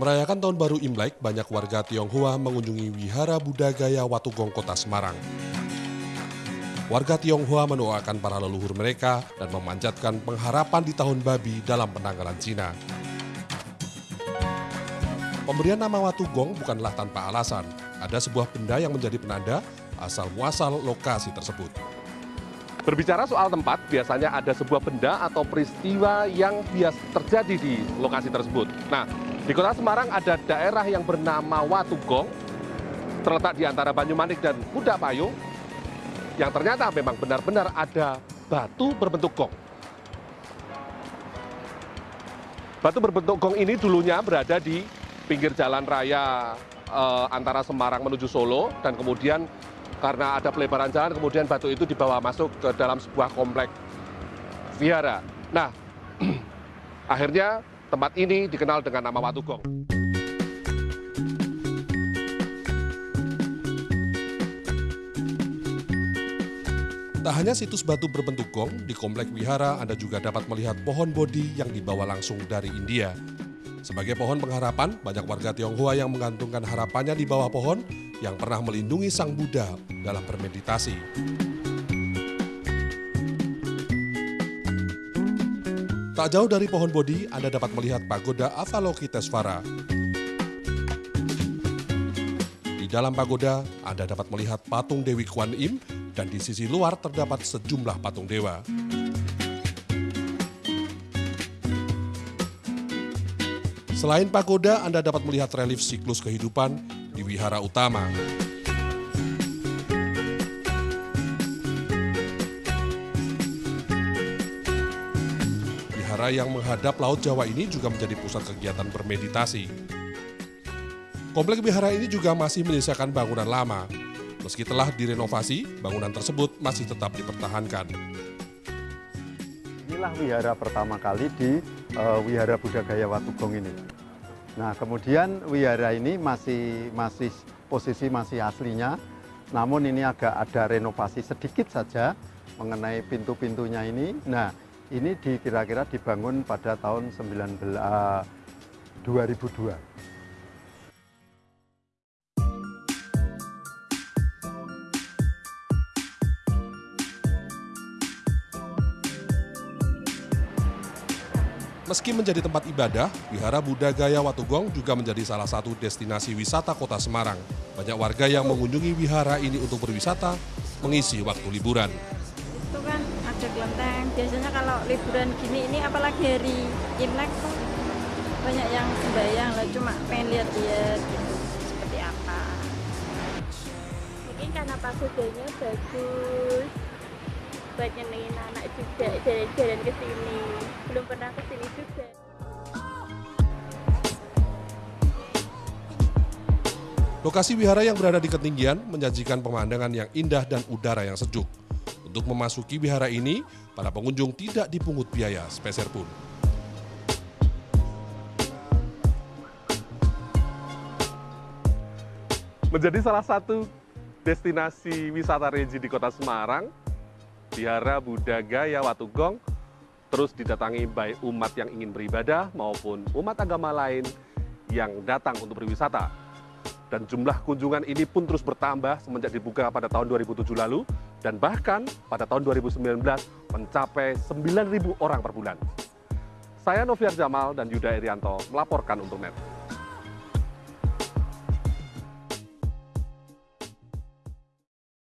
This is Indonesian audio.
Merayakan Tahun Baru Imlek, banyak warga Tionghoa mengunjungi Wihara Buddha Gaya Watugong Kota Semarang. Warga Tionghoa mendoakan para leluhur mereka dan memanjatkan pengharapan di tahun babi dalam penanggalan Cina. Pemberian nama Watugong bukanlah tanpa alasan. Ada sebuah benda yang menjadi penanda asal-muasal lokasi tersebut. Berbicara soal tempat, biasanya ada sebuah benda atau peristiwa yang bias terjadi di lokasi tersebut. Nah, di kota Semarang ada daerah yang bernama Watugong, terletak di antara Banyumanik dan Pudak Payung, yang ternyata memang benar-benar ada batu berbentuk gong. Batu berbentuk gong ini dulunya berada di pinggir jalan raya eh, antara Semarang menuju Solo dan kemudian karena ada pelebaran jalan kemudian batu itu dibawa masuk ke dalam sebuah komplek vihara. Nah, akhirnya tempat ini dikenal dengan nama Watugong. Tak hanya situs batu berbentuk gong, di Komplek Wihara Anda juga dapat melihat pohon bodi yang dibawa langsung dari India. Sebagai pohon pengharapan, banyak warga Tionghoa yang menggantungkan harapannya di bawah pohon yang pernah melindungi Sang Buddha dalam bermeditasi. Tak jauh dari pohon bodi, Anda dapat melihat pagoda Avalokitesvara. Di dalam pagoda, Anda dapat melihat patung Dewi Kwan Im dan di sisi luar terdapat sejumlah patung dewa. Selain pagoda, Anda dapat melihat relief siklus kehidupan di wihara utama. Yang menghadap Laut Jawa ini juga menjadi pusat kegiatan bermeditasi. Komplek wihara ini juga masih menyisakan bangunan lama. Meski telah direnovasi, bangunan tersebut masih tetap dipertahankan. Inilah wihara pertama kali di uh, Wihara Buddha Gaya Watugong ini. Nah, kemudian wihara ini masih masih posisi masih aslinya, namun ini agak ada renovasi sedikit saja mengenai pintu-pintunya ini. Nah, ini dikira-kira dibangun pada tahun 19 uh, 2002. Meski menjadi tempat ibadah, Wihara Buddha Gaya Watugong juga menjadi salah satu destinasi wisata kota Semarang. Banyak warga yang mengunjungi wihara ini untuk berwisata, mengisi waktu liburan. Biasanya kalau liburan gini ini apalagi hari Imlek tuh banyak yang sembahyang lah, cuma pengen lihat-lihat gitu, seperti apa. Mungkin karena pagodanya bagus, buat nyenengin anak juga jalan-jalan ke sini. Belum pernah ke sini juga. Lokasi wihara yang berada di ketinggian menyajikan pemandangan yang indah dan udara yang sejuk. Untuk memasuki wihara ini, para pengunjung tidak dipungut biaya sepeser pun. Menjadi salah satu destinasi wisata religi di kota Semarang, Wihara Buddha Gaya Watugong terus didatangi baik umat yang ingin beribadah maupun umat agama lain yang datang untuk berwisata. Dan jumlah kunjungan ini pun terus bertambah semenjak dibuka pada tahun 2007 lalu dan bahkan pada tahun 2019 mencapai 9.000 orang per bulan. Saya Noviar Jamal dan Yuda Irianto melaporkan untuk NET.